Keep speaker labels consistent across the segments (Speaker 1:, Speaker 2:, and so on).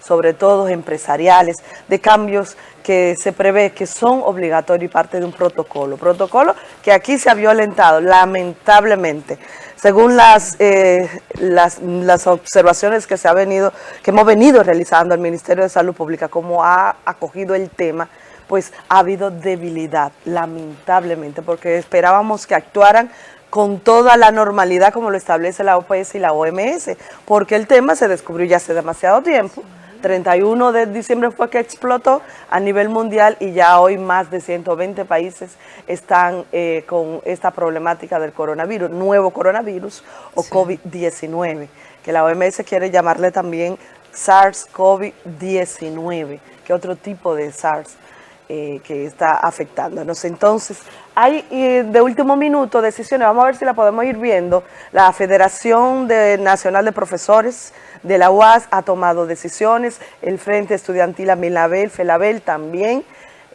Speaker 1: sobre todo empresariales, de cambios que se prevé que son obligatorios y parte de un protocolo. Protocolo que aquí se ha violentado, lamentablemente. Según las, eh, las, las, observaciones que, se ha venido, que hemos venido realizando el Ministerio de Salud Pública, como ha acogido el tema, pues ha habido debilidad, lamentablemente, porque esperábamos que actuaran con toda la normalidad como lo establece la OPS y la OMS, porque el tema se descubrió ya hace demasiado tiempo. 31 de diciembre fue que explotó a nivel mundial y ya hoy más de 120 países están eh, con esta problemática del coronavirus, nuevo coronavirus o COVID-19, que la OMS quiere llamarle también SARS-CoV-19, que otro tipo de SARS. Eh, que está afectándonos. Entonces, hay de último minuto decisiones, vamos a ver si la podemos ir viendo. La Federación Nacional de Profesores de la UAS ha tomado decisiones, el Frente Estudiantil Amilabel, FELABEL también,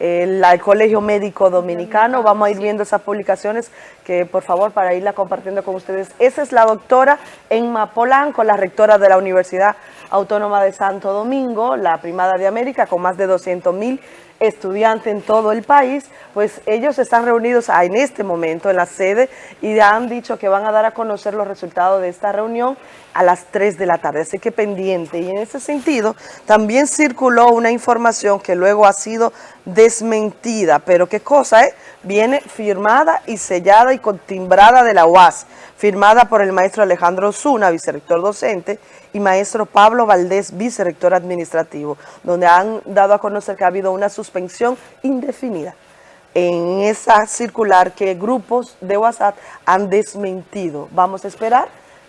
Speaker 1: el, Colegio Médico Dominicano, vamos a ir viendo esas publicaciones que por favor para irla compartiendo con ustedes. Esa es la doctora Emma Polanco, la rectora de la Universidad Autónoma de Santo Domingo, la primada de América, con más de 200 mil estudiantes en todo el país, pues ellos están reunidos en este momento en la sede y han dicho que van a dar a conocer los resultados de esta reunión a las 3 de la tarde, así que pendiente. Y en ese sentido, también circuló una información que luego ha sido desmentida, pero qué cosa, eh? Viene firmada y sellada y contimbrada de la UAS, firmada por el maestro Alejandro Zuna, vicerrector docente, y maestro Pablo Valdés, vicerrector administrativo, donde han dado a conocer que ha habido una suspensión indefinida en esa circular que grupos de WhatsApp han desmentido. Vamos a esperar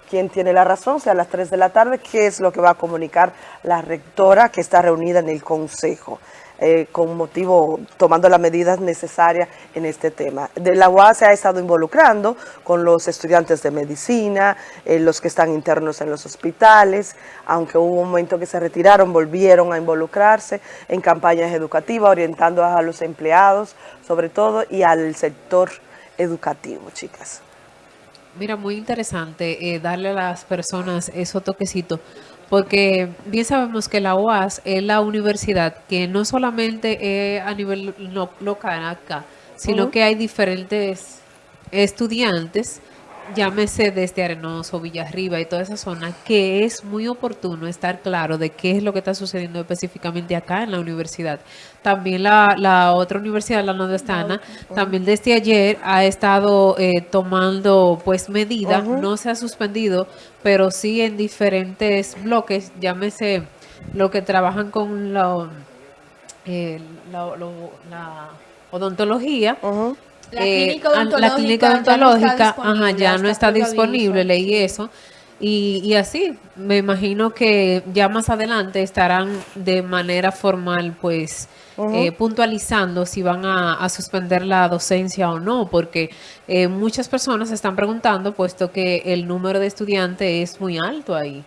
Speaker 1: quién tiene la razón, sea a las 3 de la tarde, qué es lo que va a comunicar la rectora que está reunida en el Consejo. Eh, con motivo, tomando las medidas necesarias en este tema. De la UAS se ha estado involucrando con los estudiantes de medicina, eh, los que están internos en los hospitales, aunque hubo un momento que se retiraron, volvieron a involucrarse en campañas educativas, orientando a los empleados, sobre todo, y al sector educativo, chicas.
Speaker 2: Mira, muy interesante eh, darle a las personas esos toquecitos porque bien sabemos que la UAS es la universidad que no solamente es a nivel local acá, sino que hay diferentes estudiantes llámese desde Arenoso, Villarriba y toda esa zona, que es muy oportuno estar claro de qué es lo que está sucediendo específicamente acá en la universidad. También la, otra universidad, la nordestana, también desde ayer ha estado eh, tomando pues medidas, no se ha suspendido, pero sí en diferentes bloques, llámese lo que trabajan con la, eh, la odontología, la clínica odontológica, ya, no está disponible, leí eso. Y, así, me imagino que ya más adelante estarán de manera formal, pues, eh, puntualizando si van a, suspender la docencia o no, porque eh, muchas personas están preguntando, puesto que el número de estudiantes es muy alto ahí.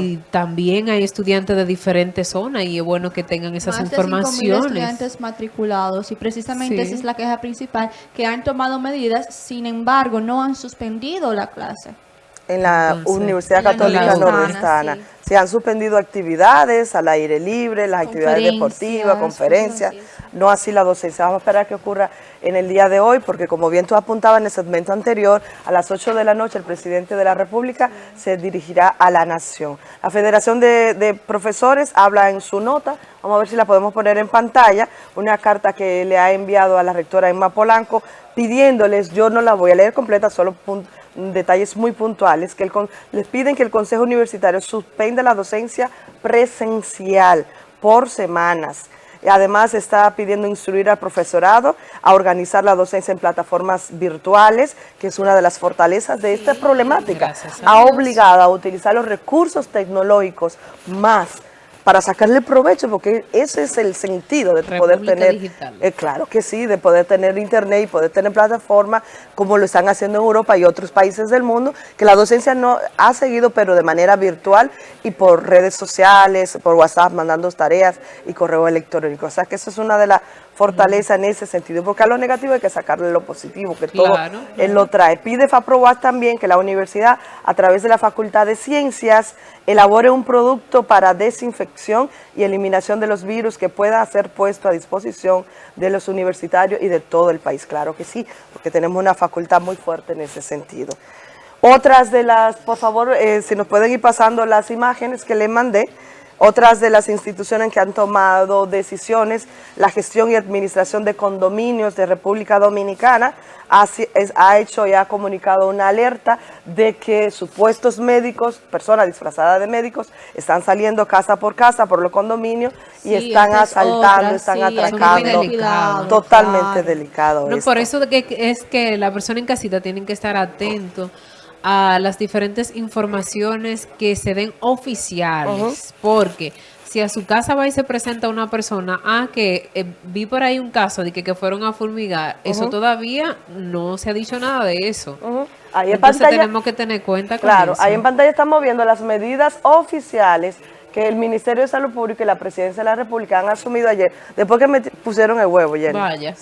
Speaker 2: Y también hay estudiantes de diferentes zonas y es bueno que tengan esas Más informaciones.
Speaker 3: De estudiantes matriculados y precisamente esa es la queja principal, que han tomado medidas, sin embargo no han suspendido la clase.
Speaker 1: En la Universidad Católica Nordestana. Se han suspendido actividades al aire libre, las actividades deportivas, conferencias, no así la docencia. Vamos a esperar que ocurra en el día de hoy, porque como bien tú apuntabas en el segmento anterior, a las 8 de la noche el presidente de la República se dirigirá a la Nación. La Federación de, Profesores habla en su nota, vamos a ver si la podemos poner en pantalla, una carta que le ha enviado a la rectora Emma Polanco, pidiéndoles, yo no la voy a leer completa, solo detalles muy puntuales, que les piden que el Consejo Universitario suspenda la docencia presencial por semanas, Además, está pidiendo instruir al profesorado a organizar la docencia en plataformas virtuales, que es una de las fortalezas de esta problemática. Ha obligado a utilizar los recursos tecnológicos más para sacarle provecho, porque ese es el sentido de poder tener, eh, claro que sí, de poder tener internet y poder tener plataforma como lo están haciendo en Europa y otros países del mundo, que la docencia no ha seguido, pero de manera virtual y por redes sociales, por WhatsApp, mandando tareas y correo electrónico. O sea que eso es una de las fortalezas en ese sentido, porque a lo negativo hay que sacarle lo positivo, que todo él lo trae. Pide FAPROAS también que la universidad, a través de la Facultad de Ciencias elabore un producto para desinfección y eliminación de los virus que pueda ser puesto a disposición de los universitarios y de todo el país. Claro que sí, porque tenemos una facultad muy fuerte en ese sentido. Otras de las, por favor, eh, si nos pueden ir pasando las imágenes que le mandé, otras de las instituciones que han tomado decisiones, la gestión y administración de condominios de República Dominicana ha, ha, hecho y ha comunicado una alerta de que supuestos médicos, personas disfrazadas de médicos, están saliendo casa por casa por los condominios y están asaltando, están atracando. Totalmente delicado.
Speaker 2: por eso es que la persona en casita tiene que estar atento a las diferentes informaciones que se den oficiales, porque si a su casa va y se presenta una persona, ah, que eh, vi por ahí un caso de que, que fueron a fulmigar, eso todavía no se ha dicho nada de eso. ahí Entonces tenemos que tener cuenta
Speaker 1: con Claro, ahí en pantalla estamos viendo las medidas oficiales que el Ministerio de Salud Pública y la Presidencia de la República han asumido ayer, después que me pusieron el huevo, Jenny. Vaya.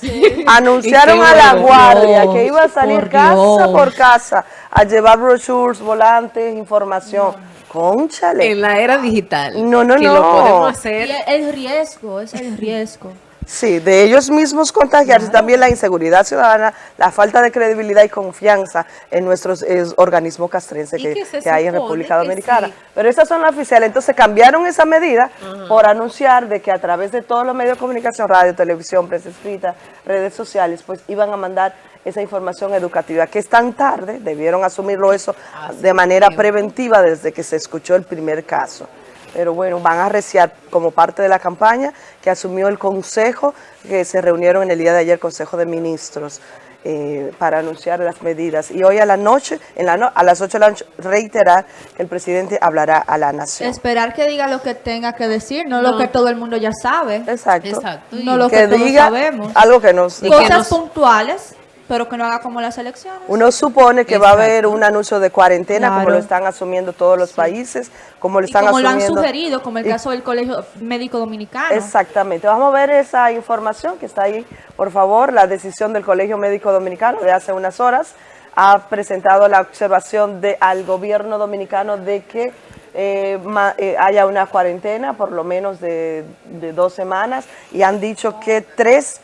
Speaker 1: Anunciaron a la guardia que iba a salir casa por casa a llevar brochures, volantes, información. Conchale.
Speaker 2: En la era digital.
Speaker 1: No, no, no. Lo
Speaker 3: podemos hacer. el riesgo, es el riesgo.
Speaker 1: Sí, de ellos mismos contagiarse, también la inseguridad ciudadana, la falta de credibilidad y confianza en nuestros organismos castrenses que, hay en República Dominicana. Pero esas son las oficiales, entonces cambiaron esa medida por anunciar de que a través de todos los medios de comunicación, radio, televisión, prensa escrita, redes sociales, pues iban a mandar esa información educativa, que es tan tarde, debieron asumirlo eso de manera preventiva desde que se escuchó el primer caso pero bueno, van a reciar como parte de la campaña que asumió el Consejo, que se reunieron en el día de ayer, Consejo de Ministros, eh, para anunciar las medidas. Y hoy a la noche, en la a las 8 de la noche, reiterar que el presidente hablará a la nación.
Speaker 3: Esperar que diga lo que tenga que decir, no, lo que todo el mundo ya sabe.
Speaker 1: Exacto. Exacto.
Speaker 3: No lo que, diga sabemos.
Speaker 1: Algo que nos...
Speaker 3: Cosas puntuales pero que no haga como las elecciones.
Speaker 1: Uno supone que va a haber un anuncio de cuarentena, como lo están asumiendo todos los países, como lo están
Speaker 3: como
Speaker 1: lo han
Speaker 3: sugerido, como el caso del Colegio Médico Dominicano.
Speaker 1: Exactamente. Vamos a ver esa información que está ahí, por favor, la decisión del Colegio Médico Dominicano de hace unas horas ha presentado la observación de, al gobierno dominicano de que eh, eh, haya una cuarentena por lo menos de, de dos semanas y han dicho que tres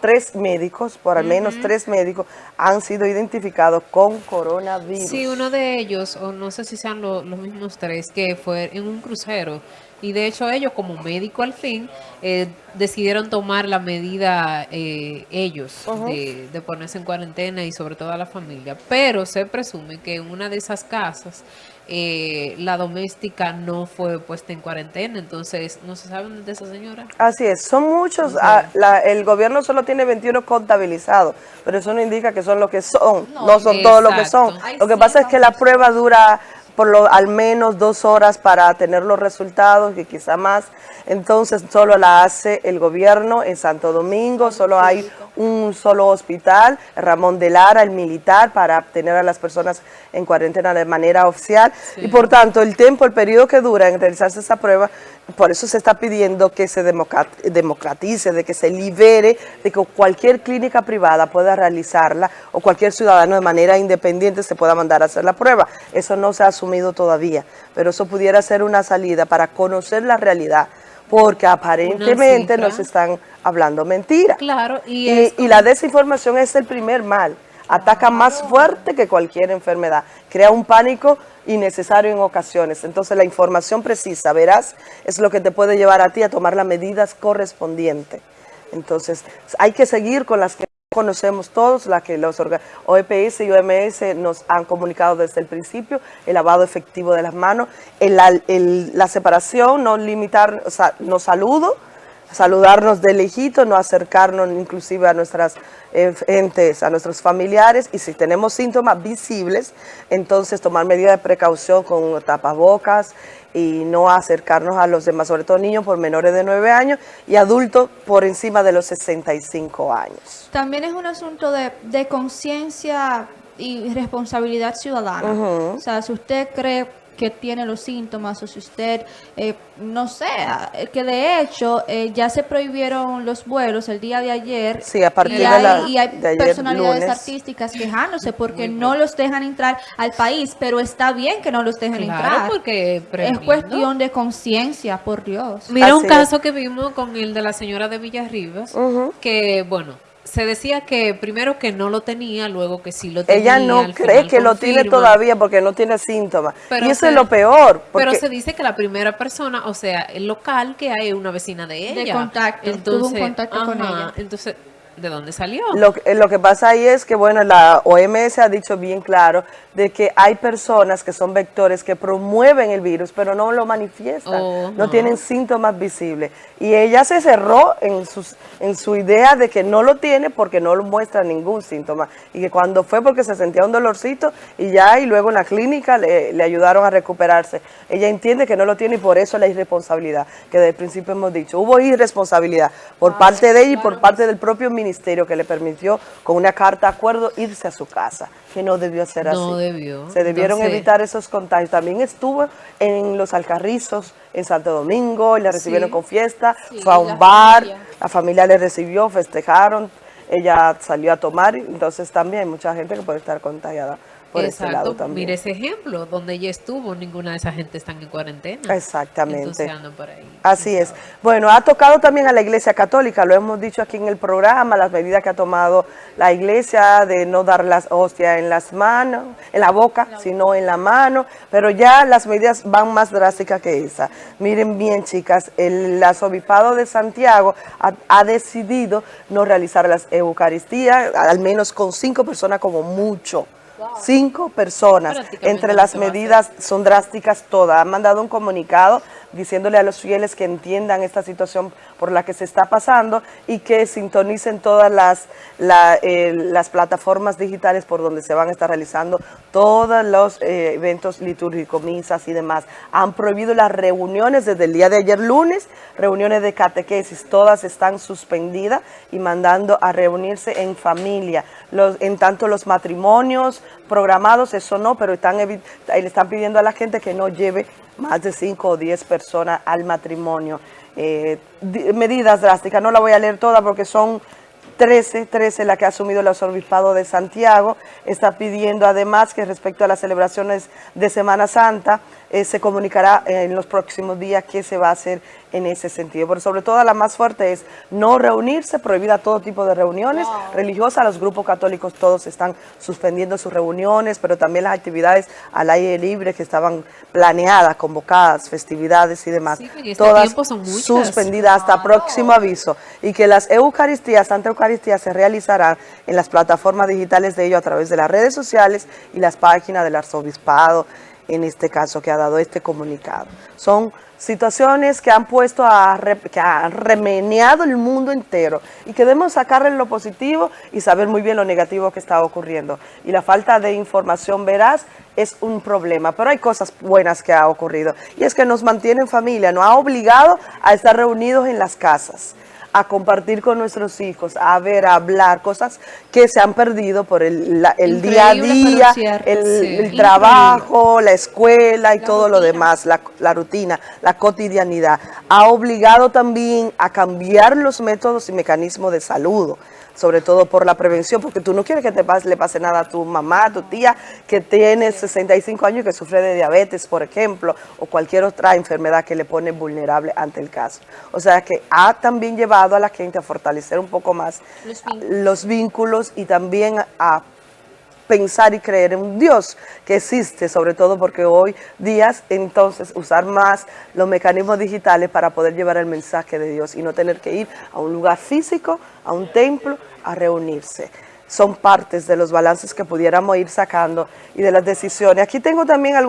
Speaker 1: tres médicos, por al menos tres médicos, han sido identificados con coronavirus.
Speaker 2: Sí, uno de ellos, o no sé si sean los mismos tres, que fue en un crucero. Y de hecho ellos, como médico al fin, eh, decidieron tomar la medida eh, ellos de, de, ponerse en cuarentena y sobre todo a la familia. Pero se presume que en una de esas casas eh, la doméstica no fue puesta en cuarentena, entonces no se sabe de esa señora.
Speaker 1: Así es, son muchos, ah, el gobierno solo tiene 21 contabilizados, pero eso no indica que son lo que son, no, son todos lo que son. Lo que pasa es que la prueba dura por lo, al menos dos horas para tener los resultados y quizá más. Entonces solo la hace el gobierno en Santo Domingo, solo hay un solo hospital, Ramón de Lara, el militar, para tener a las personas en cuarentena de manera oficial. Y por tanto, el tiempo, el periodo que dura en realizarse esa prueba, por eso se está pidiendo que se democratice, de que se libere, de que cualquier clínica privada pueda realizarla o cualquier ciudadano de manera independiente se pueda mandar a hacer la prueba. Eso no se ha asumido todavía, pero eso pudiera ser una salida para conocer la realidad porque aparentemente nos están hablando mentiras.
Speaker 2: Claro,
Speaker 1: y, la desinformación es el primer mal. Ataca más fuerte que cualquier enfermedad. Crea un pánico innecesario en ocasiones. Entonces la información precisa, verás, es lo que te puede llevar a ti a tomar las medidas correspondientes. Entonces hay que seguir con las que conocemos todos, la que los OEPS y OMS nos han comunicado desde el principio, el lavado efectivo de las manos, la separación, no limitar, o sea, no saludo, saludarnos de lejito, no acercarnos inclusive a nuestras eh, entes, a nuestros familiares y si tenemos síntomas visibles, entonces tomar medidas de precaución con tapabocas, y no acercarnos a los demás, sobre todo niños por menores de 9 años y adultos por encima de los 65 años.
Speaker 3: También es un asunto de, de conciencia y responsabilidad ciudadana. O sea, si usted cree que tiene los síntomas o si usted, eh, no sé, que de hecho eh, ya se prohibieron los vuelos el día de ayer.
Speaker 1: Sí, a partir
Speaker 3: y
Speaker 1: de
Speaker 3: hay,
Speaker 1: la-
Speaker 3: y hay
Speaker 1: de ayer,
Speaker 3: personalidades
Speaker 1: lunes.
Speaker 3: artísticas quejándose porque no los dejan entrar al país, pero está bien que no los dejen
Speaker 2: Claro,
Speaker 3: entrar.
Speaker 2: porque
Speaker 3: es cuestión de conciencia, por Dios.
Speaker 2: Mira un caso que vimos con el de la señora de Villarribas, que bueno, se decía que primero que no lo tenía, luego que sí lo tenía.
Speaker 1: Ella no cree que lo tiene todavía porque no tiene síntomas.
Speaker 2: Pero
Speaker 1: y eso
Speaker 2: se-
Speaker 1: es lo peor.
Speaker 2: Pero se dice que la primera persona, o sea, el local que hay una vecina de ella.
Speaker 3: contacto, tuvo un
Speaker 2: Entonces,
Speaker 3: contacto con ella.
Speaker 2: Entonces, ¿de dónde salió?
Speaker 1: Lo, que- lo que pasa ahí es que, bueno, la OMS ha dicho bien claro de que hay personas que son vectores que promueven el virus, pero no lo manifiestan,
Speaker 2: Oh,
Speaker 1: no
Speaker 2: no.
Speaker 1: tienen síntomas visibles. Y ella se cerró en, sus, en su idea de que no lo tiene porque no lo muestra ningún síntoma. Y que cuando fue porque se sentía un dolorcito y ya, y luego en la clínica le, le ayudaron a recuperarse. Ella entiende que no lo tiene y por eso la irresponsabilidad, que desde el principio hemos dicho. Hubo irresponsabilidad por parte de ella y por parte del propio ministerio que le permitió con una carta de acuerdo irse a su casa, que no debió ser así.
Speaker 2: No debió.
Speaker 1: Se debieron
Speaker 2: Entonces-
Speaker 1: evitar esos contagios. También estuvo en los Alcarrizos, en Santo Domingo, y la recibieron
Speaker 2: Sí.
Speaker 1: con fiesta,
Speaker 3: Sí,
Speaker 1: fue a un
Speaker 3: la
Speaker 1: bar,
Speaker 3: familia.
Speaker 1: la familia le recibió, festejaron, ella salió a tomar, entonces también hay mucha gente que puede estar contagiada por ese lado también.
Speaker 2: Mire ese ejemplo, donde ella estuvo, ninguna de esa gente está en cuarentena.
Speaker 1: Exactamente.
Speaker 2: Entonces andan por ahí.
Speaker 1: Así es. Bueno, ha tocado también a la Iglesia Católica, lo hemos dicho aquí en el programa, las medidas que ha tomado la Iglesia de no dar las hostias en las manos, en la boca, sino en la mano, pero ya las medidas van más drásticas que esa. Miren bien, chicas, el arzobispado de Santiago ha, ha decidido no realizar las Eucaristías, al menos con cinco personas como mucho. Cinco personas. Entre las
Speaker 2: hacer.
Speaker 1: medidas son drásticas todas. Han mandado un comunicado diciéndole a los fieles que entiendan esta situación por la que se está pasando y que sintonicen todas las, la, eh, las plataformas digitales por donde se van a estar realizando todos los eh, eventos litúrgicos, misas y demás. Han prohibido las reuniones desde el día de ayer lunes, reuniones de catequesis, todas están suspendidas y mandando a reunirse en familia. En tanto los matrimonios programados, eso no, pero están, le están pidiendo a la gente que no lleve más de 5 o 10 personas al matrimonio. Eh, di- medidas drásticas, no la voy a leer toda porque son 13, 13 la que ha asumido el arzobispado de Santiago, está pidiendo además que respecto a las celebraciones de Semana Santa, eh, se comunicará en los próximos días qué se va a hacer en ese sentido. Pero sobre todo la más fuerte es no reunirse, prohibida todo tipo de reuniones. Religiosas, los grupos católicos todos están suspendiendo sus reuniones, pero también las actividades al aire libre que estaban planeadas, convocadas, festividades y demás,
Speaker 2: Sí, en este
Speaker 1: todas suspendidas hasta próximo aviso. Y que las Eucaristías, Santa Eucaristía se realizarán en las plataformas digitales de ellos a través de las redes sociales y las páginas del arzobispado, en este caso que ha dado este comunicado. Son situaciones que han puesto a, que han remeneado el mundo entero y que debemos sacarle lo positivo y saber muy bien lo negativo que está ocurriendo. Y la falta de información veraz es un problema, pero hay cosas buenas que ha ocurrido y es que nos mantiene en familia, nos ha obligado a estar reunidos en las casas a compartir con nuestros hijos, a ver, a hablar, cosas que se han perdido por el, la- el día a día, el,
Speaker 2: sí.
Speaker 1: el
Speaker 2: Increíble.
Speaker 1: trabajo, la escuela y todo lo demás, la, la rutina, la cotidianidad. Ha obligado también a cambiar los métodos y mecanismos de salud, sobre todo por la prevención, porque tú no quieres que te pase, le pase nada a tu mamá, a tu tía, que tiene 65 años y que sufre de diabetes, por ejemplo, o cualquier otra enfermedad que le pone vulnerable ante el caso. O sea que ha también llevado a la gente a fortalecer un poco más
Speaker 3: Los vínculos.
Speaker 1: los vínculos y también a pensar y creer en un Dios que existe, sobre todo porque hoy días entonces usar más los mecanismos digitales para poder llevar el mensaje de Dios y no tener que ir a un lugar físico, a un templo, a reunirse. Son partes de los balances que pudiéramos ir sacando y de las decisiones. Aquí tengo también